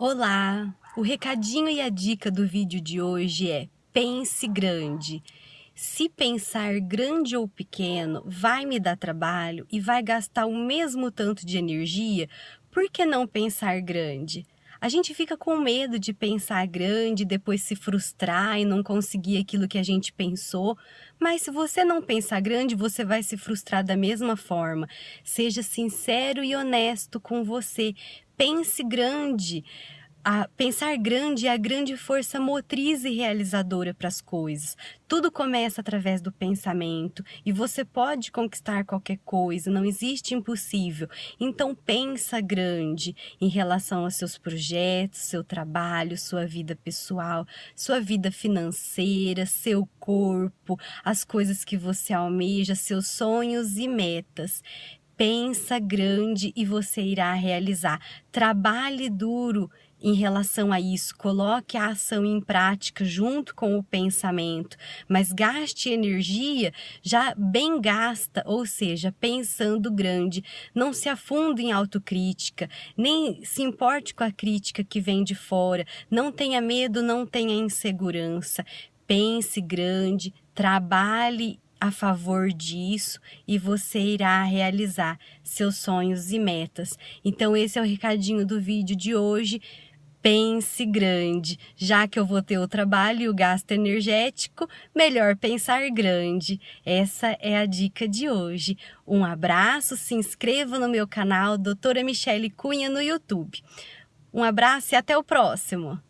Olá! O recadinho e a dica do vídeo de hoje é pense grande. Se pensar grande ou pequeno vai me dar trabalho e vai gastar o mesmo tanto de energia, por que não pensar grande? A gente fica com medo de pensar grande, depois se frustrar e não conseguir aquilo que a gente pensou. Mas se você não pensar grande, você vai se frustrar da mesma forma. Seja sincero e honesto com você. Pense grande a pensar grande é a grande força motriz e realizadora para as coisas. Tudo começa através do pensamento e você pode conquistar qualquer coisa, não existe impossível. Então pensa grande em relação aos seus projetos, seu trabalho, sua vida pessoal, sua vida financeira, seu corpo, as coisas que você almeja, seus sonhos e metas pensa grande e você irá realizar. Trabalhe duro em relação a isso, coloque a ação em prática junto com o pensamento, mas gaste energia já bem gasta, ou seja, pensando grande. Não se afunde em autocrítica, nem se importe com a crítica que vem de fora. Não tenha medo, não tenha insegurança. Pense grande, trabalhe a favor disso e você irá realizar seus sonhos e metas. Então esse é o recadinho do vídeo de hoje. Pense grande, já que eu vou ter o trabalho e o gasto energético, melhor pensar grande. Essa é a dica de hoje. Um abraço, se inscreva no meu canal Doutora Michele Cunha no YouTube. Um abraço e até o próximo!